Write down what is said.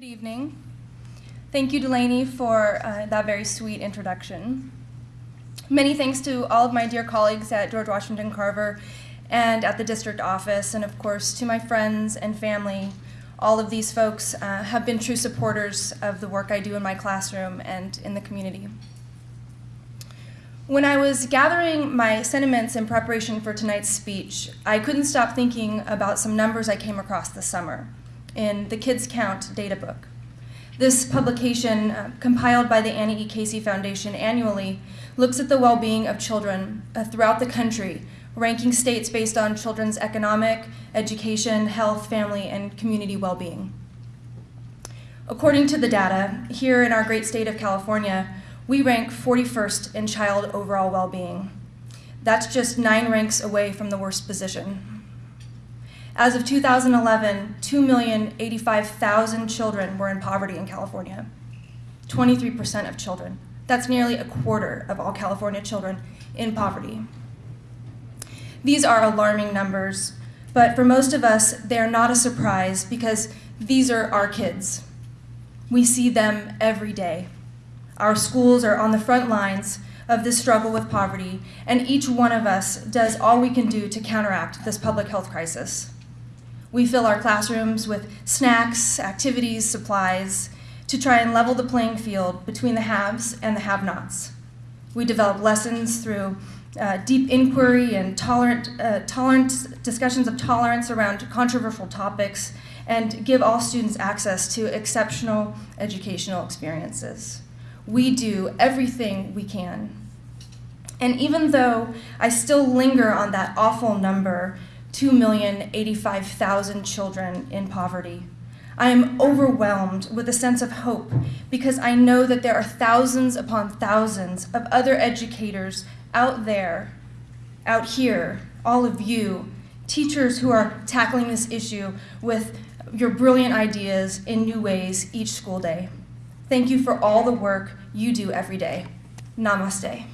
Good evening. Thank you, Delaney, for uh, that very sweet introduction. Many thanks to all of my dear colleagues at George Washington Carver and at the district office, and of course to my friends and family. All of these folks uh, have been true supporters of the work I do in my classroom and in the community. When I was gathering my sentiments in preparation for tonight's speech, I couldn't stop thinking about some numbers I came across this summer in the Kids Count data book. This publication, uh, compiled by the Annie E. Casey Foundation annually, looks at the well-being of children uh, throughout the country, ranking states based on children's economic, education, health, family, and community well-being. According to the data, here in our great state of California, we rank 41st in child overall well-being. That's just nine ranks away from the worst position. As of 2011, 2,085,000 children were in poverty in California, 23% of children. That's nearly a quarter of all California children in poverty. These are alarming numbers, but for most of us, they're not a surprise because these are our kids. We see them every day. Our schools are on the front lines of this struggle with poverty, and each one of us does all we can do to counteract this public health crisis. We fill our classrooms with snacks, activities, supplies, to try and level the playing field between the haves and the have-nots. We develop lessons through uh, deep inquiry and tolerant, uh, tolerant discussions of tolerance around controversial topics and give all students access to exceptional educational experiences we do everything we can. And even though I still linger on that awful number, 2,085,000 children in poverty, I am overwhelmed with a sense of hope because I know that there are thousands upon thousands of other educators out there, out here, all of you, teachers who are tackling this issue with your brilliant ideas in new ways each school day. Thank you for all the work you do every day. Namaste.